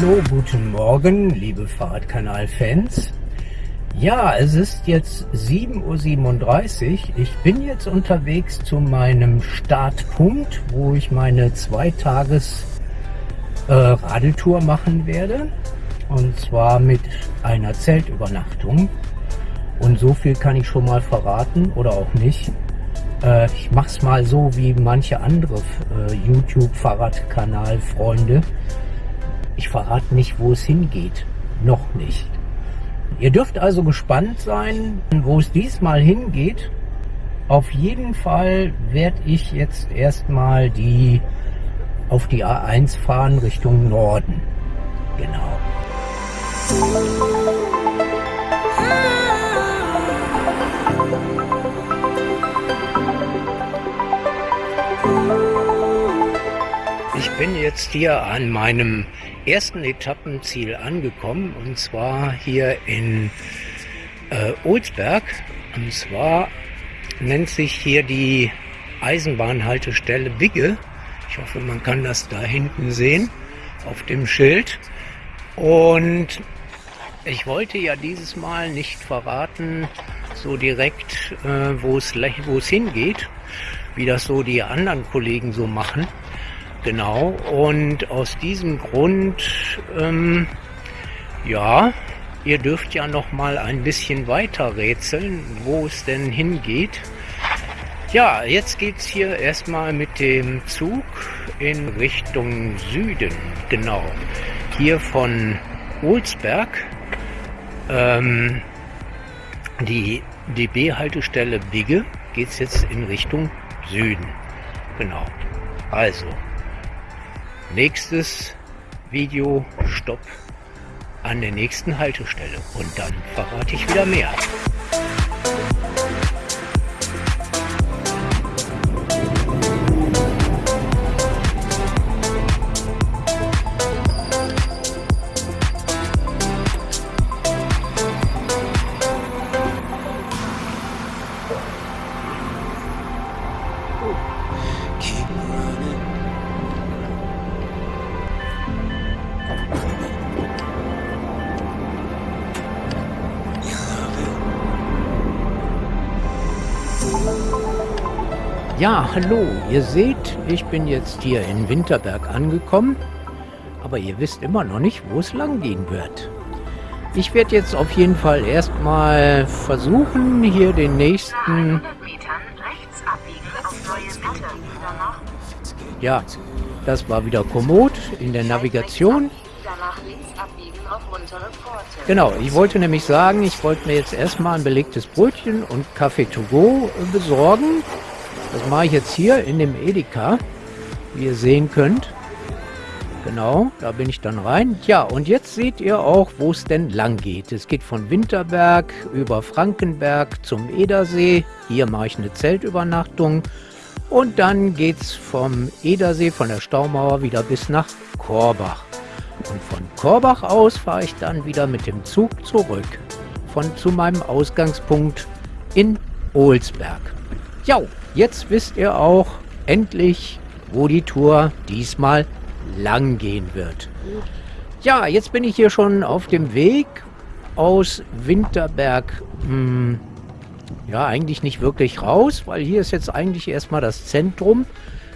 hallo, guten Morgen, liebe Fahrradkanal-Fans. Ja, es ist jetzt 7.37 Uhr. Ich bin jetzt unterwegs zu meinem Startpunkt, wo ich meine Zweitages äh, machen werde. Und zwar mit einer Zeltübernachtung. Und so viel kann ich schon mal verraten oder auch nicht. Äh, ich mache es mal so wie manche andere äh, YouTube-Fahrradkanal-Freunde. Ich verrate nicht, wo es hingeht. Noch nicht. Ihr dürft also gespannt sein, wo es diesmal hingeht. Auf jeden Fall werde ich jetzt erstmal die auf die A1 fahren Richtung Norden. Genau. Ich bin jetzt hier an meinem ersten Etappenziel angekommen und zwar hier in äh, Olsberg. Und zwar nennt sich hier die Eisenbahnhaltestelle Bigge. Ich hoffe, man kann das da hinten sehen auf dem Schild. Und ich wollte ja dieses Mal nicht verraten, so direkt, äh, wo es hingeht, wie das so die anderen Kollegen so machen. Genau, und aus diesem Grund, ähm, ja, ihr dürft ja noch mal ein bisschen weiter rätseln, wo es denn hingeht. Ja, jetzt geht es hier erstmal mit dem Zug in Richtung Süden, genau. Hier von Olsberg, ähm, die DB-Haltestelle Bigge, geht es jetzt in Richtung Süden. Genau. Also, nächstes Video Stopp an der nächsten Haltestelle und dann verrate ich wieder mehr. Hallo, ihr seht, ich bin jetzt hier in Winterberg angekommen, aber ihr wisst immer noch nicht, wo es lang gehen wird. Ich werde jetzt auf jeden Fall erstmal versuchen, hier den nächsten... Ja, das war wieder Komoot in der Navigation. Genau, ich wollte nämlich sagen, ich wollte mir jetzt erstmal ein belegtes Brötchen und Kaffee to go besorgen das mache ich jetzt hier in dem Edeka, wie ihr sehen könnt. Genau, da bin ich dann rein. Ja, und jetzt seht ihr auch, wo es denn lang geht. Es geht von Winterberg über Frankenberg zum Edersee. Hier mache ich eine Zeltübernachtung. Und dann geht es vom Edersee, von der Staumauer wieder bis nach Korbach. Und von Korbach aus fahre ich dann wieder mit dem Zug zurück. Von zu meinem Ausgangspunkt in Olsberg. Ja, Jetzt wisst ihr auch endlich, wo die Tour diesmal lang gehen wird. Ja, jetzt bin ich hier schon auf dem Weg aus Winterberg. Hm, ja, eigentlich nicht wirklich raus, weil hier ist jetzt eigentlich erstmal das Zentrum.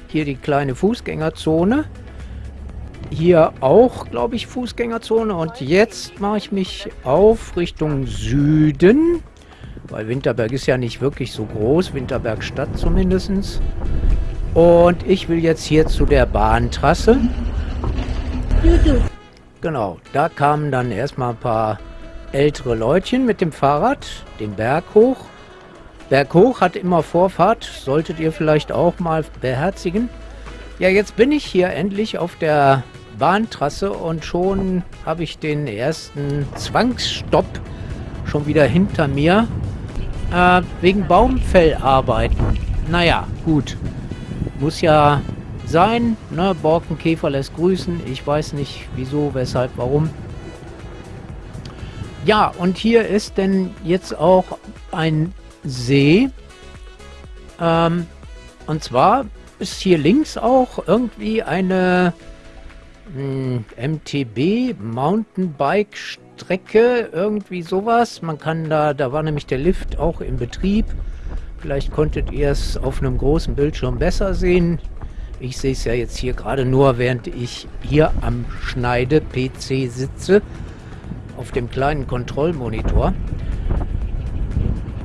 Hier die kleine Fußgängerzone. Hier auch, glaube ich, Fußgängerzone. Und jetzt mache ich mich auf Richtung Süden. Weil Winterberg ist ja nicht wirklich so groß, Winterberg Stadt zumindest. Und ich will jetzt hier zu der Bahntrasse. Genau, da kamen dann erstmal ein paar ältere Leutchen mit dem Fahrrad, den Berg hoch. Berg hoch hat immer Vorfahrt, solltet ihr vielleicht auch mal beherzigen. Ja, jetzt bin ich hier endlich auf der Bahntrasse und schon habe ich den ersten Zwangsstopp schon wieder hinter mir. Äh, wegen Baumfellarbeiten. Naja, gut. Muss ja sein. Ne? Borkenkäfer lässt grüßen. Ich weiß nicht wieso, weshalb, warum. Ja, und hier ist denn jetzt auch ein See. Ähm, und zwar ist hier links auch irgendwie eine MTB, Mountainbike Strecke, irgendwie sowas. Man kann da, da war nämlich der Lift auch in Betrieb. Vielleicht konntet ihr es auf einem großen Bildschirm besser sehen. Ich sehe es ja jetzt hier gerade nur, während ich hier am Schneide-PC sitze, auf dem kleinen Kontrollmonitor.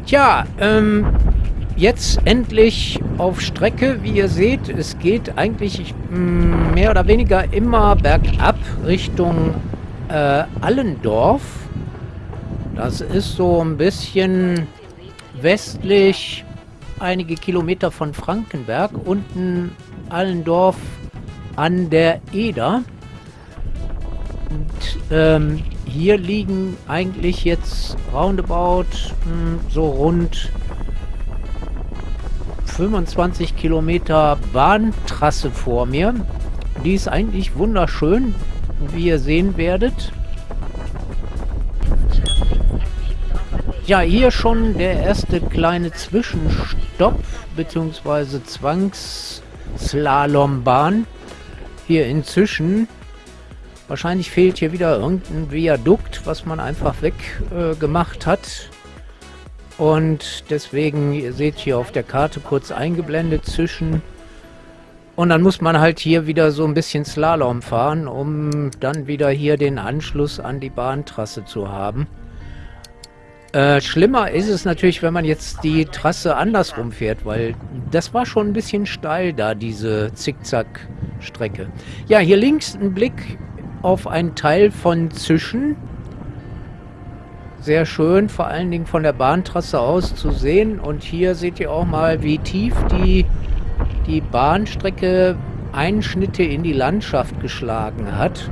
Tja, ähm, jetzt endlich auf Strecke, wie ihr seht. Es geht eigentlich mm, mehr oder weniger immer bergab Richtung äh, Allendorf. Das ist so ein bisschen westlich, einige Kilometer von Frankenberg, unten Allendorf an der Eder. Und ähm, hier liegen eigentlich jetzt roundabout mh, hm, so rund 25 Kilometer Bahntrasse vor mir. Die ist eigentlich wunderschön, wie ihr sehen werdet. Ja, hier schon der erste kleine Zwischenstopp, beziehungsweise Zwangsslalom-Bahn. Hier inzwischen. Wahrscheinlich fehlt hier wieder irgendein Viadukt, was man einfach weggemacht äh, hat. Und deswegen, ihr seht hier auf der Karte kurz eingeblendet zwischen. Und dann muss man halt hier wieder so ein bisschen Slalom fahren, um dann wieder hier den Anschluss an die Bahntrasse zu haben. Äh, schlimmer ist es natürlich, wenn man jetzt die Trasse andersrum fährt, weil das war schon ein bisschen steil da, diese Zickzack-Strecke. Ja, hier links ein Blick auf einen Teil von Zischen. Sehr schön, vor allen Dingen von der Bahntrasse aus zu sehen. Und hier seht ihr auch mal, wie tief die, die Bahnstrecke Einschnitte in die Landschaft geschlagen hat.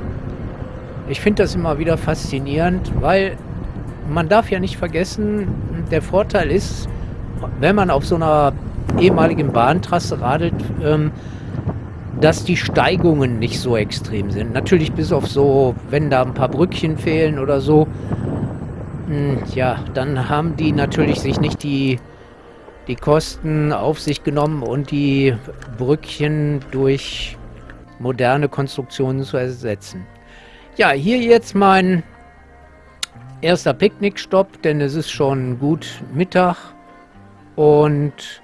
Ich finde das immer wieder faszinierend, weil man darf ja nicht vergessen, der Vorteil ist, wenn man auf so einer ehemaligen Bahntrasse radelt, ähm, dass die Steigungen nicht so extrem sind. Natürlich bis auf so, wenn da ein paar Brückchen fehlen oder so, hm, ja, dann haben die natürlich sich nicht die, die Kosten auf sich genommen und die Brückchen durch moderne Konstruktionen zu ersetzen. Ja, hier jetzt mein erster Picknickstopp, denn es ist schon gut Mittag und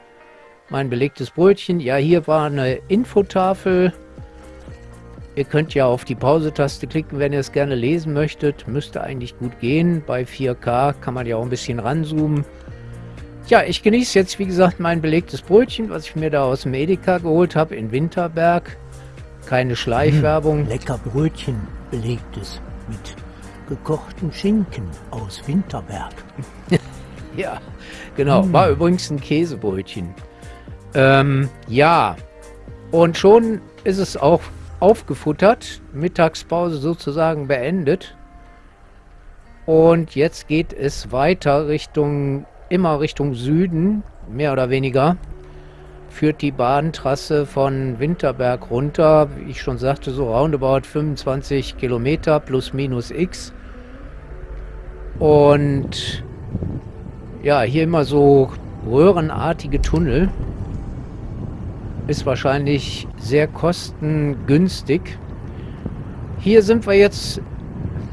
mein belegtes Brötchen. Ja, hier war eine Infotafel Ihr könnt ja auf die Pause-Taste klicken, wenn ihr es gerne lesen möchtet. Müsste eigentlich gut gehen. Bei 4K kann man ja auch ein bisschen ranzoomen. Ja, ich genieße jetzt, wie gesagt, mein belegtes Brötchen, was ich mir da aus dem Edeka geholt habe in Winterberg. Keine Schleichwerbung. Hm, lecker Brötchen, belegtes mit gekochten Schinken aus Winterberg. ja, genau. Hm. War übrigens ein Käsebrötchen. Ähm, ja, und schon ist es auch aufgefuttert, Mittagspause sozusagen beendet. Und jetzt geht es weiter Richtung, immer Richtung Süden, mehr oder weniger. Führt die Bahntrasse von Winterberg runter, wie ich schon sagte, so roundabout 25 Kilometer plus minus x. Und ja, hier immer so röhrenartige Tunnel ist wahrscheinlich sehr kostengünstig. Hier sind wir jetzt,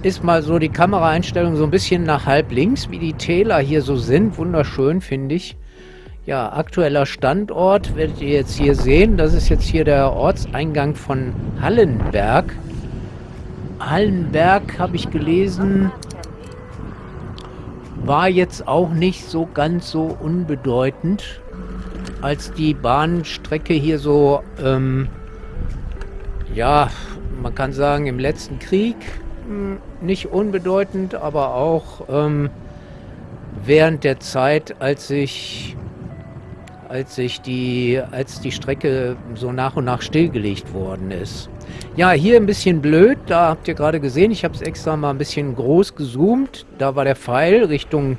ist mal so die Kameraeinstellung so ein bisschen nach halb links, wie die Täler hier so sind. Wunderschön, finde ich. Ja, aktueller Standort werdet ihr jetzt hier sehen. Das ist jetzt hier der Ortseingang von Hallenberg. Hallenberg, habe ich gelesen, war jetzt auch nicht so ganz so unbedeutend als die Bahnstrecke hier so, ähm, ja, man kann sagen, im letzten Krieg nicht unbedeutend, aber auch ähm, während der Zeit, als sich als sich die, als die Strecke so nach und nach stillgelegt worden ist. Ja, hier ein bisschen blöd, da habt ihr gerade gesehen, ich habe es extra mal ein bisschen groß gezoomt. Da war der Pfeil Richtung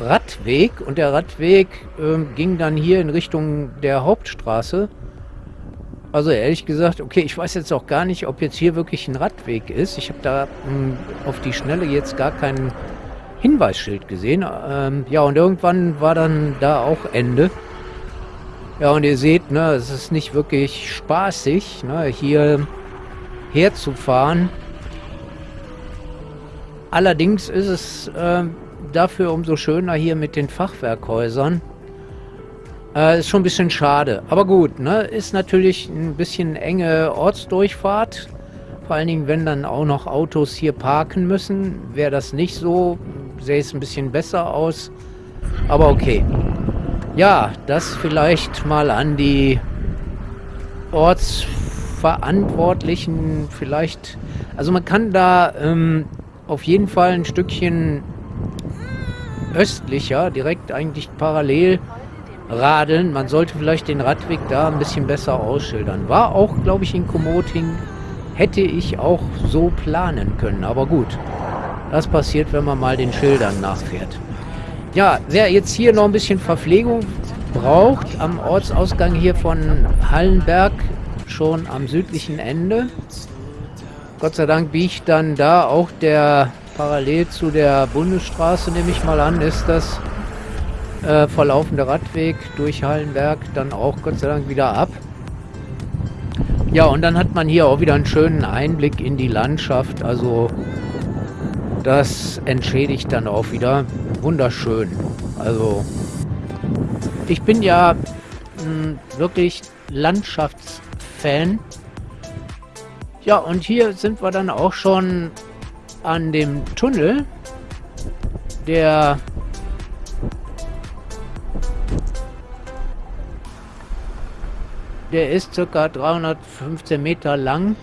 Radweg und der Radweg ähm, ging dann hier in Richtung der Hauptstraße. Also ehrlich gesagt, okay, ich weiß jetzt auch gar nicht, ob jetzt hier wirklich ein Radweg ist. Ich habe da mh, hm, auf die Schnelle jetzt gar kein Hinweisschild gesehen. Ähm, ja, und irgendwann war dann da auch Ende. Ja, und ihr seht, ne, es ist nicht wirklich spaßig. Ne? Hier, herzufahren. Allerdings ist es äh, dafür umso schöner hier mit den Fachwerkhäusern. Äh, ist schon ein bisschen schade. Aber gut, ne? Ist natürlich ein bisschen enge Ortsdurchfahrt. Vor allen Dingen, wenn dann auch noch Autos hier parken müssen. Wäre das nicht so, sähe es ein bisschen besser aus. Aber okay. Ja, das vielleicht mal an die Ortsverantwortlichen vielleicht. Also man kann da ähm, auf jeden Fall ein Stückchen östlicher, direkt eigentlich parallel radeln. Man sollte vielleicht den Radweg da ein bisschen besser ausschildern. War auch, glaube ich, in Komoting. Hätte ich auch so planen können. Aber gut, das passiert, wenn man mal den Schildern nachfährt. Ja, wer jetzt hier noch ein bisschen Verpflegung braucht, am Ortsausgang hier von Hallenberg, schon am südlichen Ende. Gott sei Dank biegt dann da auch der parallel zu der Bundesstraße, nehme ich mal an, ist das äh, verlaufende Radweg durch Hallenberg dann auch Gott sei Dank wieder ab. Ja, und dann hat man hier auch wieder einen schönen Einblick in die Landschaft. Also das entschädigt dann auch wieder. Wunderschön. Also ich bin ja mh, hm, wirklich Landschaftsfan. Ja, und hier sind wir dann auch schon an dem Tunnel, der Der ist ca. 315 Meter lang.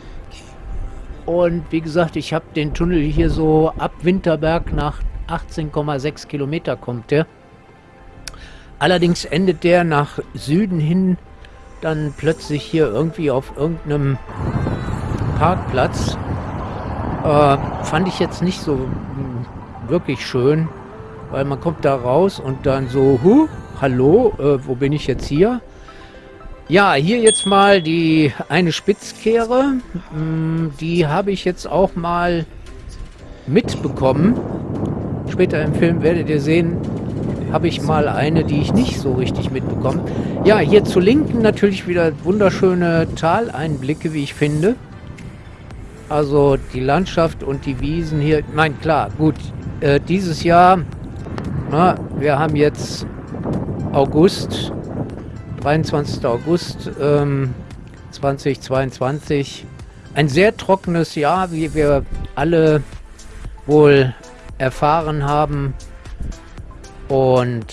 Und wie gesagt, ich habe den Tunnel hier so ab Winterberg nach 18,6 Kilometer kommt der. Allerdings endet der nach Süden hin dann plötzlich hier irgendwie auf irgendeinem Parkplatz. Äh, fand ich jetzt nicht so mh, wirklich schön, weil man kommt da raus und dann so, huh, hallo, äh, wo bin ich jetzt hier? Ja, hier jetzt mal die eine Spitzkehre. Mm, die habe ich jetzt auch mal mitbekommen. Später im Film werdet ihr sehen, habe ich mal eine, die ich nicht so richtig mitbekommen. Ja, hier zu Linken natürlich wieder wunderschöne Taleinblicke, wie ich finde. Also die Landschaft und die Wiesen hier. Nein, klar, gut. Äh, dieses Jahr, na, wir haben jetzt August 23. August ähm, 2022. Ein sehr trockenes Jahr, wie wir alle wohl erfahren haben. Und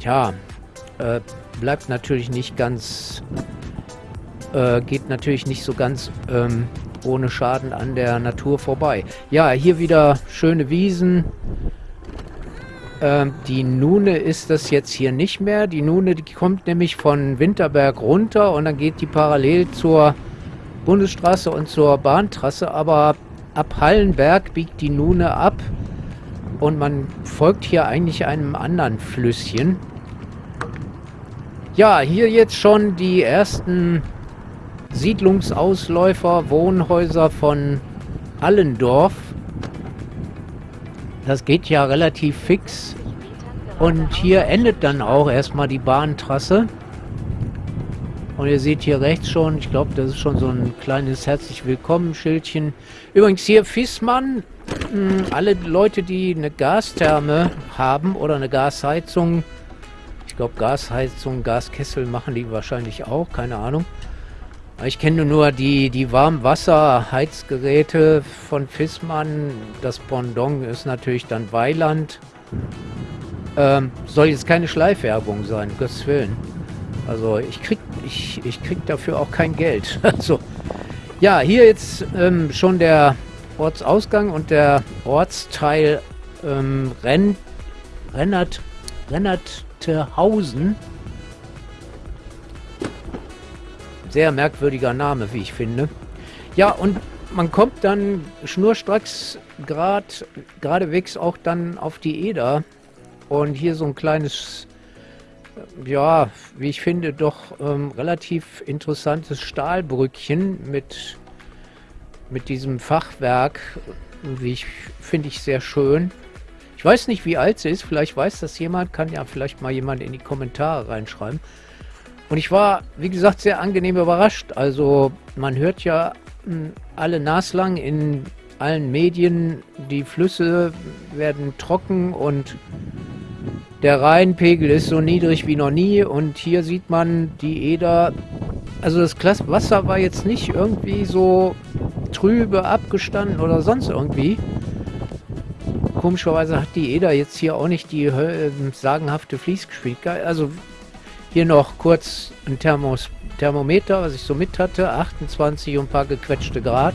ja, äh, bleibt natürlich nicht ganz, äh, geht natürlich nicht so ganz ähm, ohne Schaden an der Natur vorbei. Ja, hier wieder schöne Wiesen, ähm, die Nune ist das jetzt hier nicht mehr. Die Nune, die kommt nämlich von Winterberg runter und dann geht die parallel zur Bundesstraße und zur Bahntrasse. Aber ab Hallenberg biegt die Nune ab und man folgt hier eigentlich einem anderen Flüsschen. Ja, hier jetzt schon die ersten Siedlungsausläufer, Wohnhäuser von Allendorf. Das geht ja relativ fix. Und hier endet dann auch erstmal die Bahntrasse. Und ihr seht hier rechts schon, ich glaube, das ist schon so ein kleines herzlich willkommen Schildchen. Übrigens hier Fissmann, hm, alle Leute, die eine Gastherme haben oder eine Gasheizung, ich glaube Gasheizung, Gaskessel machen die wahrscheinlich auch, keine Ahnung. Ich kenne nur die, die Warmwasserheizgeräte von Fissmann. Das Pendant ist natürlich dann Weiland. Ähm, soll jetzt keine Schleifwerbung sein, Gottes Willen. Also ich krieg, ich, ich krieg dafür auch kein Geld. Also, ja, hier jetzt ähm, schon der Ortsausgang und der Ortsteil ähm, Renn, Rennert, Rennerthausen. Sehr merkwürdiger Name, wie ich finde. Ja, und man kommt dann schnurstracks grad, geradewegs auch dann auf die Eder. Und hier so ein kleines, ja, wie ich finde, doch ähm, relativ interessantes Stahlbrückchen mit, mit diesem Fachwerk. Wie ich finde ich sehr schön. Ich weiß nicht, wie alt sie ist. Vielleicht weiß das jemand. Kann ja vielleicht mal jemand in die Kommentare reinschreiben. Und ich war, wie gesagt, sehr angenehm überrascht. Also man hört ja hm, alle naslang in allen Medien. Die Flüsse werden trocken und der Rheinpegel ist so niedrig wie noch nie. Und hier sieht man die Eder. Also das Wasser war jetzt nicht irgendwie so trübe abgestanden oder sonst irgendwie. Komischerweise hat die Eder jetzt hier auch nicht die äh, sagenhafte Fließgeschwindigkeit. Also hier noch kurz ein Thermos Thermometer, was ich so mit hatte. 28 und ein paar gequetschte Grad.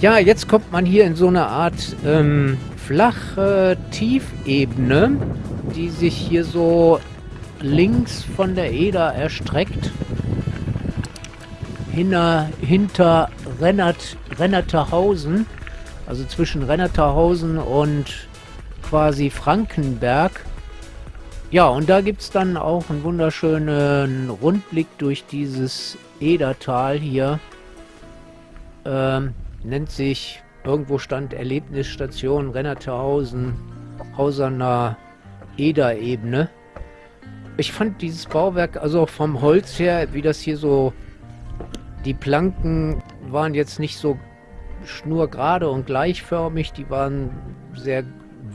Ja, jetzt kommt man hier in so eine Art ähm, flache Tiefebene, die sich hier so links von der Eder erstreckt. Hinter, hinter Rennert, Rennerterhausen, also zwischen Rennerterhausen und quasi Frankenberg. Ja, und da gibt es dann auch einen wunderschönen Rundblick durch dieses Edertal hier. Ähm, nennt sich, irgendwo stand Erlebnisstation Rennerterhausen, Hauserner Eder-Ebene. Ich fand dieses Bauwerk, also vom Holz her, wie das hier so, die Planken waren jetzt nicht so schnurgerade und gleichförmig, die waren sehr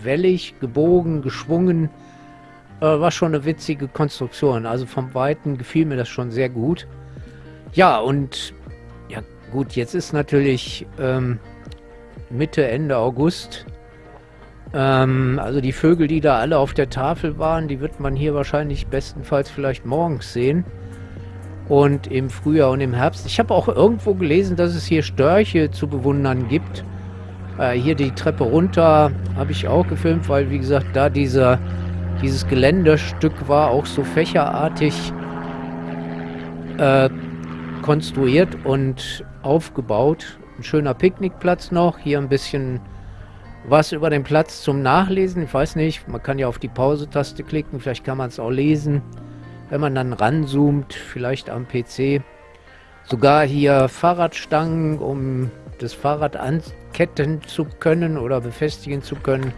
wellig, gebogen, geschwungen. Äh, war schon eine witzige Konstruktion. Also vom Weiten gefiel mir das schon sehr gut. Ja, und ja gut, jetzt ist natürlich ähm, Mitte, Ende August. Ähm, also die Vögel, die da alle auf der Tafel waren, die wird man hier wahrscheinlich bestenfalls vielleicht morgens sehen. Und im Frühjahr und im Herbst. Ich habe auch irgendwo gelesen, dass es hier Störche zu bewundern gibt. Äh, hier die Treppe runter habe ich auch gefilmt, weil wie gesagt, da dieser, dieses Geländestück war auch so fächerartig äh, konstruiert und aufgebaut. Ein schöner Picknickplatz noch. Hier ein bisschen was über den Platz zum Nachlesen. Ich weiß nicht, man kann ja auf die Pause-Taste klicken. Vielleicht kann man es auch lesen wenn man dann ranzoomt, vielleicht am PC. Sogar hier Fahrradstangen, um das Fahrrad anketten zu können oder befestigen zu können.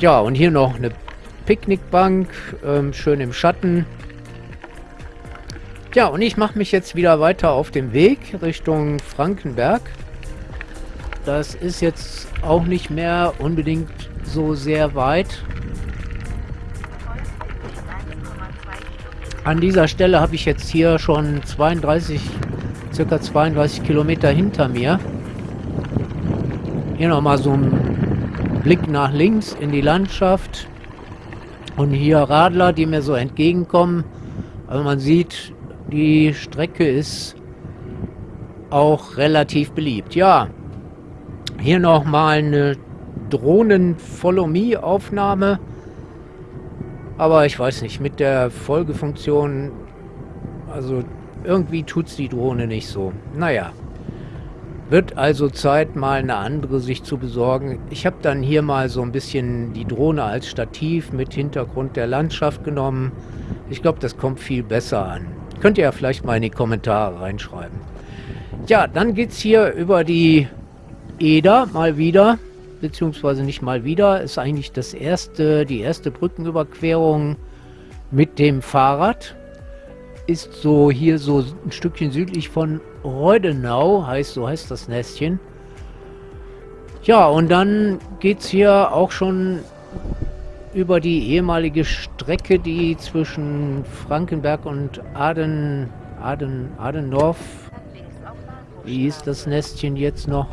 Ja, und hier noch eine Picknickbank, ähm, schön im Schatten. Ja, und ich mache mich jetzt wieder weiter auf dem Weg Richtung Frankenberg. Das ist jetzt auch nicht mehr unbedingt so sehr weit. An dieser Stelle habe ich jetzt hier schon 32, circa 32 Kilometer hinter mir. Hier nochmal so ein Blick nach links in die Landschaft. Und hier Radler, die mir so entgegenkommen. Also man sieht, die Strecke ist auch relativ beliebt. Ja, hier nochmal eine Drohnen-Follow-Me-Aufnahme. Aber ich weiß nicht, mit der Folgefunktion, also irgendwie tut es die Drohne nicht so. Naja, wird also Zeit, mal eine andere sich zu besorgen. Ich habe dann hier mal so ein bisschen die Drohne als Stativ mit Hintergrund der Landschaft genommen. Ich glaube, das kommt viel besser an. Könnt ihr ja vielleicht mal in die Kommentare reinschreiben. Ja, dann geht es hier über die Eder mal wieder beziehungsweise nicht mal wieder. Ist eigentlich das erste, die erste Brückenüberquerung mit dem Fahrrad. Ist so hier so ein Stückchen südlich von Reudenau, heißt so heißt das Nestchen. Ja, und dann geht es hier auch schon über die ehemalige Strecke, die zwischen Frankenberg und Aden, Aden, Adendorf, wie ist das Nestchen jetzt noch?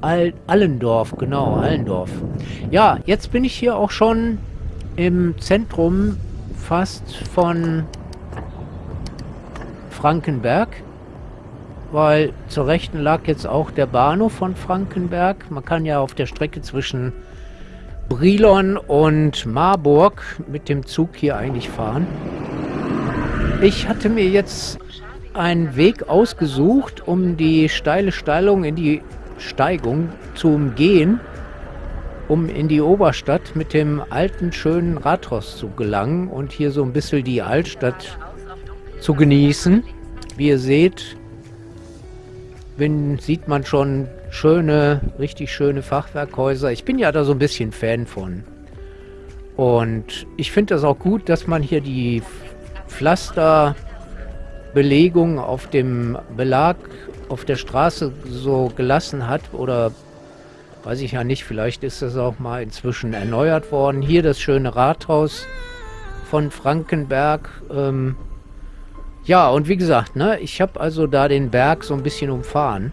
Al Allendorf, genau, Allendorf. Ja, jetzt bin ich hier auch schon im Zentrum fast von Frankenberg, weil zur Rechten lag jetzt auch der Bahnhof von Frankenberg. Man kann ja auf der Strecke zwischen Brilon und Marburg mit dem Zug hier eigentlich fahren. Ich hatte mir jetzt einen Weg ausgesucht, um die steile Steilung in die Steigung zu umgehen, um in die Oberstadt mit dem alten, schönen Rathaus zu gelangen und hier so ein bisschen die Altstadt zu genießen. Wie ihr seht, bin, sieht man schon schöne, richtig schöne Fachwerkhäuser. Ich bin ja da so ein bisschen Fan von. Und ich finde das auch gut, dass man hier die Pflasterbelegung auf dem Belag auf der Straße so gelassen hat oder weiß ich ja nicht, vielleicht ist das auch mal inzwischen erneuert worden. Hier das schöne Rathaus von Frankenberg. Ähm, ja, und wie gesagt, ne, ich habe also da den Berg so ein bisschen umfahren.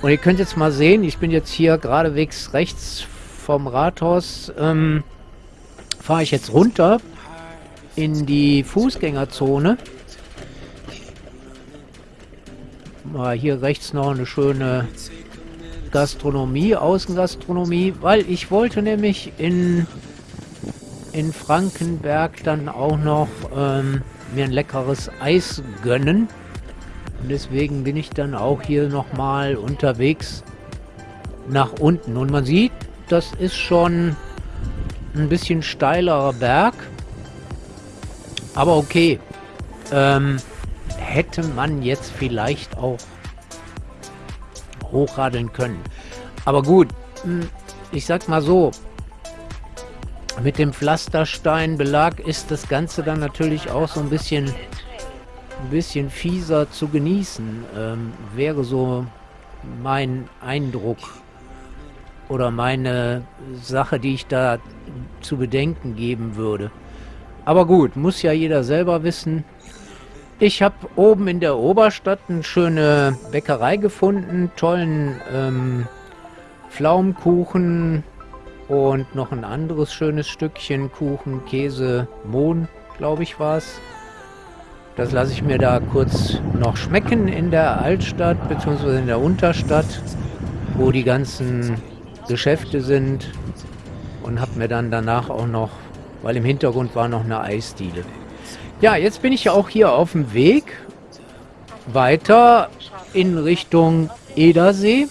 Und ihr könnt jetzt mal sehen, ich bin jetzt hier geradewegs rechts vom Rathaus, ähm, fahre ich jetzt runter in die Fußgängerzone. Mal hier rechts noch eine schöne Gastronomie, Außengastronomie, weil ich wollte nämlich in, in Frankenberg dann auch noch ähm, mir ein leckeres Eis gönnen. Und deswegen bin ich dann auch hier nochmal unterwegs nach unten. Und man sieht, das ist schon ein bisschen steilerer Berg. Aber okay. Ähm, hätte man jetzt vielleicht auch hochradeln können. Aber gut, hm, ich sag mal so, mit dem Pflastersteinbelag ist das Ganze dann natürlich auch so ein bisschen, ein bisschen fieser zu genießen. Ähm, wäre so mein Eindruck oder meine Sache, die ich da zu bedenken geben würde. Aber gut, muss ja jeder selber wissen. Ich habe oben in der Oberstadt eine schöne Bäckerei gefunden, tollen ähm, Pflaumenkuchen und noch ein anderes schönes Stückchen Kuchen, Käse, Mohn, glaube ich war es. Das lasse ich mir da kurz noch schmecken in der Altstadt bzw. in der Unterstadt, wo die ganzen Geschäfte sind und habe mir dann danach auch noch, weil im Hintergrund war noch eine Eisdiele. Ja, jetzt bin ich ja auch hier auf dem Weg weiter in Richtung Edersee.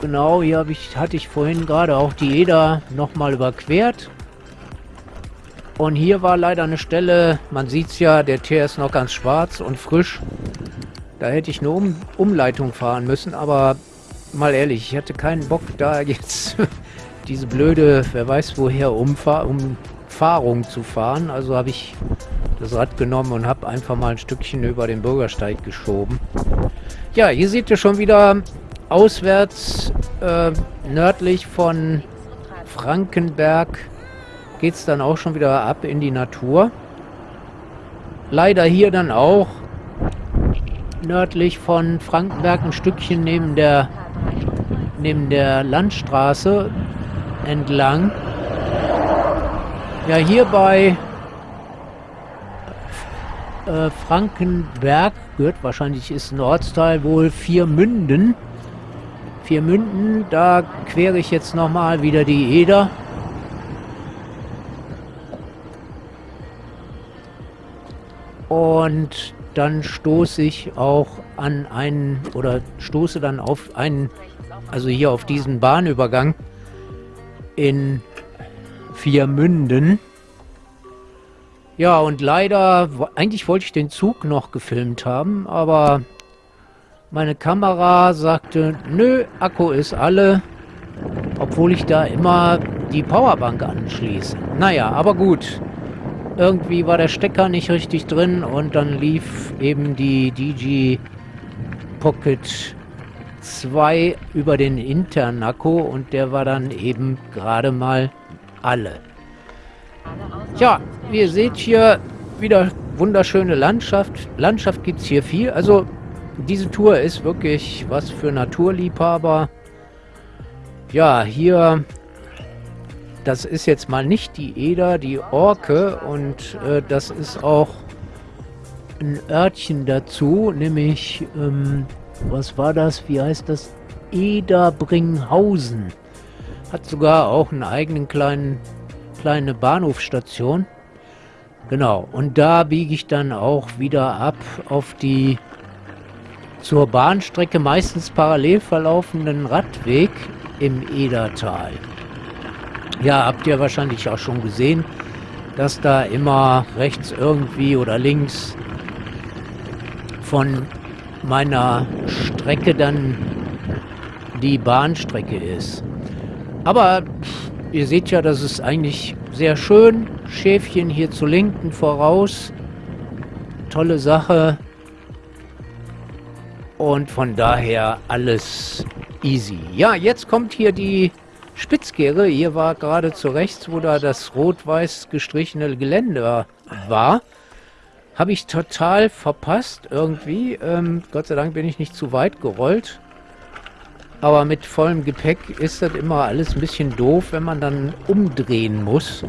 Genau, hier ich, hatte ich vorhin gerade auch die Eder nochmal überquert. Und hier war leider eine Stelle, man sieht es ja, der Teer ist noch ganz schwarz und frisch. Da hätte ich eine um Umleitung fahren müssen, aber mal ehrlich, ich hatte keinen Bock da jetzt diese blöde, wer weiß woher, Umfahr Umfahrung zu fahren. Also habe ich das Rad genommen und habe einfach mal ein Stückchen über den Bürgersteig geschoben. Ja, hier seht ihr schon wieder auswärts äh, nördlich von Frankenberg geht es dann auch schon wieder ab in die Natur. Leider hier dann auch nördlich von Frankenberg ein Stückchen neben der neben der Landstraße entlang. Ja, hier bei äh, Frankenberg gehört wahrscheinlich ist ein Ortsteil wohl Viermünden. Viermünden, da quere ich jetzt nochmal wieder die Eder. Und dann stoße ich auch an einen oder stoße dann auf einen also hier auf diesen Bahnübergang in Viermünden. Ja, und leider, eigentlich wollte ich den Zug noch gefilmt haben, aber meine Kamera sagte, nö, Akku ist alle, obwohl ich da immer die Powerbank anschließe. Naja, aber gut. Irgendwie war der Stecker nicht richtig drin und dann lief eben die DG Pocket 2 über den Internaco und der war dann eben gerade mal alle. Ja, wie ihr seht hier wieder wunderschöne Landschaft. Landschaft gibt es hier viel. Also diese Tour ist wirklich was für Naturliebhaber. Ja, hier, das ist jetzt mal nicht die Eder, die Orke und äh, das ist auch ein Örtchen dazu, nämlich ähm, was war das? Wie heißt das? Ederbringhausen. Hat sogar auch einen eigenen kleinen kleine Bahnhofstation. Genau, und da biege ich dann auch wieder ab auf die zur Bahnstrecke meistens parallel verlaufenden Radweg im Edertal. Ja, habt ihr wahrscheinlich auch schon gesehen, dass da immer rechts irgendwie oder links von meiner Strecke dann die Bahnstrecke ist. Aber ihr seht ja, das ist eigentlich sehr schön. Schäfchen hier zu linken voraus. Tolle Sache. Und von daher alles easy. Ja, jetzt kommt hier die Spitzkehre. Hier war gerade zu rechts, wo da das rot-weiß gestrichene Geländer war. Habe ich total verpasst irgendwie. Ähm, Gott sei Dank bin ich nicht zu weit gerollt. Aber mit vollem Gepäck ist das immer alles ein bisschen doof, wenn man dann umdrehen muss.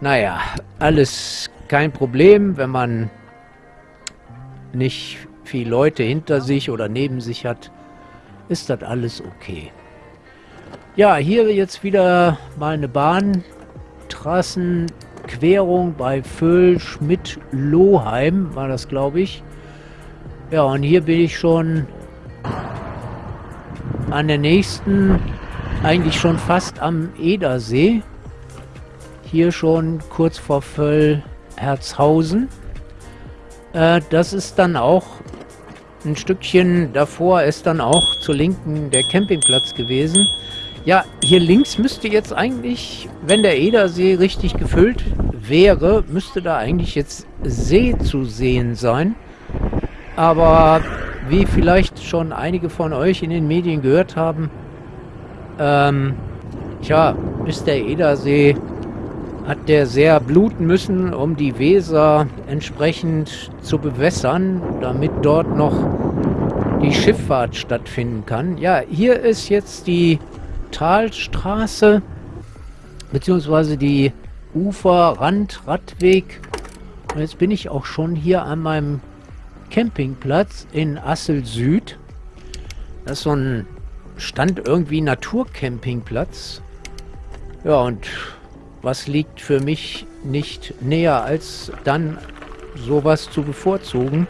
Naja, alles kein Problem, wenn man nicht viele Leute hinter sich oder neben sich hat, ist das alles okay. Ja, hier jetzt wieder mal eine Bahntrassenquerung bei Föhl, Schmidt, Lohheim war das, glaube ich. Ja, und hier bin ich schon an der nächsten, eigentlich schon fast am Edersee. Hier schon kurz vor Völl Herzhausen. Äh, das ist dann auch ein Stückchen davor ist dann auch zur Linken der Campingplatz gewesen. Ja, hier links müsste jetzt eigentlich, wenn der Edersee richtig gefüllt wäre, müsste da eigentlich jetzt See zu sehen sein. Aber wie vielleicht schon einige von euch in den Medien gehört haben, ähm, tja, ist der Edersee, hat der sehr bluten müssen, um die Weser entsprechend zu bewässern, damit dort noch die Schifffahrt stattfinden kann. Ja, hier ist jetzt die Talstraße, beziehungsweise die Uferrand-Radweg. Jetzt bin ich auch schon hier an meinem Campingplatz in Assel Süd. Das ist so ein Stand irgendwie Naturcampingplatz. Ja, und was liegt für mich nicht näher, als dann sowas zu bevorzugen.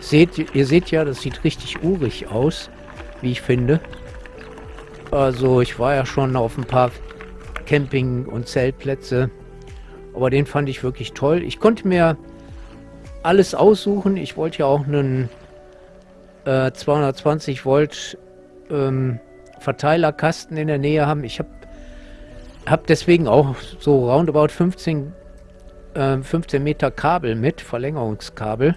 Seht, ihr seht ja, das sieht richtig urig aus, wie ich finde. Also ich war ja schon auf ein paar Camping- und Zeltplätze. Aber den fand ich wirklich toll. Ich konnte mir alles aussuchen. Ich wollte ja auch einen äh, 220 Volt ähm, Verteilerkasten in der Nähe haben. Ich habe hab deswegen auch so roundabout 15, äh, 15 Meter Kabel mit, Verlängerungskabel.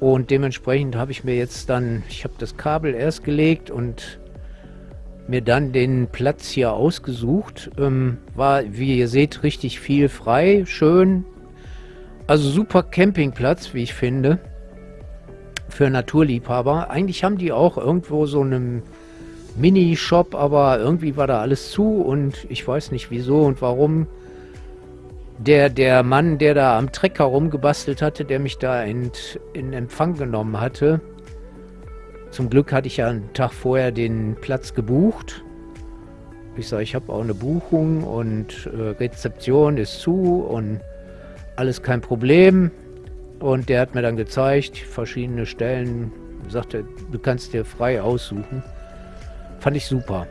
Und dementsprechend habe ich mir jetzt dann, ich habe das Kabel erst gelegt und mir dann den Platz hier ausgesucht. Ähm, war, wie ihr seht, richtig viel frei, schön. Also super Campingplatz, wie ich finde. Für Naturliebhaber. Eigentlich haben die auch irgendwo so einen Mini-Shop, aber irgendwie war da alles zu und ich weiß nicht wieso und warum. Der, der Mann, der da am Trecker rumgebastelt hatte, der mich da in, in Empfang genommen hatte, zum Glück hatte ich ja einen Tag vorher den Platz gebucht. Ich sage, ich habe auch eine Buchung und äh, Rezeption ist zu und alles kein Problem. Und der hat mir dann gezeigt, verschiedene Stellen, sagte, du kannst dir frei aussuchen. Fand ich super.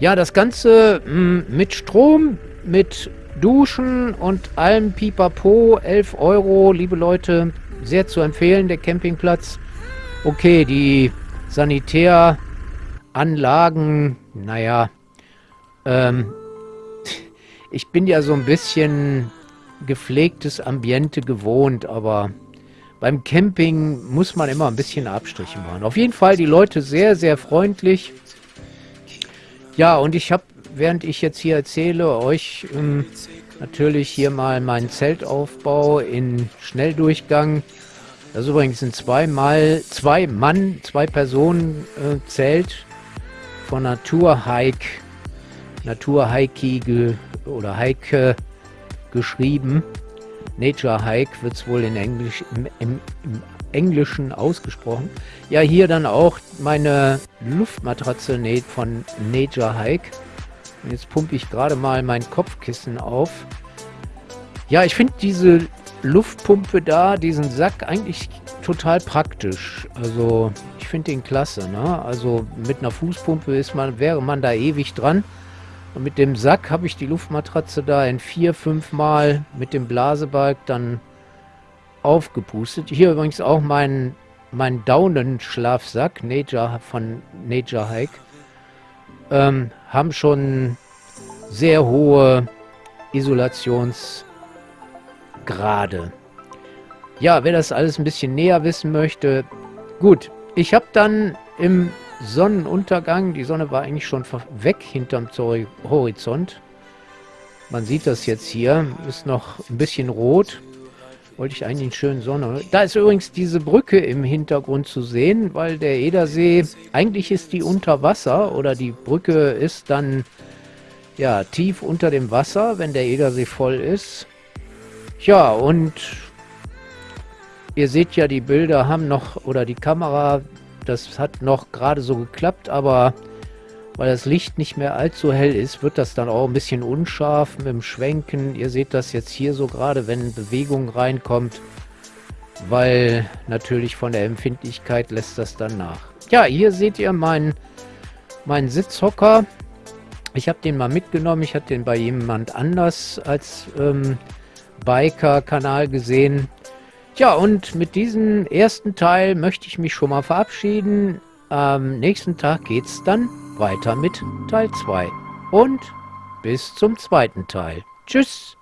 Ja, das Ganze mh, hm, mit Strom, mit Duschen und allem Pipapo, 11 Euro, liebe Leute, sehr zu empfehlen, der Campingplatz. Okay, die Sanitäranlagen, naja, ähm, ich bin ja so ein bisschen gepflegtes Ambiente gewohnt, aber beim Camping muss man immer ein bisschen Abstriche machen. Auf jeden Fall die Leute sehr, sehr freundlich. Ja, und ich habe, während ich jetzt hier erzähle, euch ähm, natürlich hier mal meinen Zeltaufbau in Schnelldurchgang das ist übrigens ein zweimal, zwei Mann, zwei Personen äh, Zelt von Naturhike, ge, oder Hike geschrieben. Nature Hike wird es wohl in Englisch, im, im, im, Englischen ausgesprochen. Ja, hier dann auch meine Luftmatratze von Nature Hike. Und jetzt pumpe ich gerade mal mein Kopfkissen auf. Ja, ich finde diese Luftpumpe da, diesen Sack eigentlich total praktisch. Also ich finde den klasse. Ne? Also mit einer Fußpumpe ist man, wäre man da ewig dran. Und mit dem Sack habe ich die Luftmatratze da in vier, fünf Mal mit dem Blasebalg dann aufgepustet. Hier übrigens auch mein, mein Daunenschlafsack von Nature Hike. Ähm, haben schon sehr hohe Isolations- gerade. Ja, wer das alles ein bisschen näher wissen möchte, gut. Ich habe dann im Sonnenuntergang, die Sonne war eigentlich schon weg hinterm Horizont. Man sieht das jetzt hier, ist noch ein bisschen rot. Wollte ich eigentlich einen schönen Sonne. Da ist übrigens diese Brücke im Hintergrund zu sehen, weil der Edersee, eigentlich ist die unter Wasser oder die Brücke ist dann ja tief unter dem Wasser, wenn der Edersee voll ist. Ja, und ihr seht ja, die Bilder haben noch, oder die Kamera, das hat noch gerade so geklappt, aber weil das Licht nicht mehr allzu hell ist, wird das dann auch ein bisschen unscharf mit dem Schwenken. Ihr seht das jetzt hier so gerade, wenn Bewegung reinkommt, weil natürlich von der Empfindlichkeit lässt das dann nach. Ja, hier seht ihr meinen, meinen Sitzhocker. Ich habe den mal mitgenommen. Ich hatte den bei jemand anders als ähm, Biker-Kanal gesehen. Ja, und mit diesem ersten Teil möchte ich mich schon mal verabschieden. Am nächsten Tag geht es dann weiter mit Teil 2. Und bis zum zweiten Teil. Tschüss!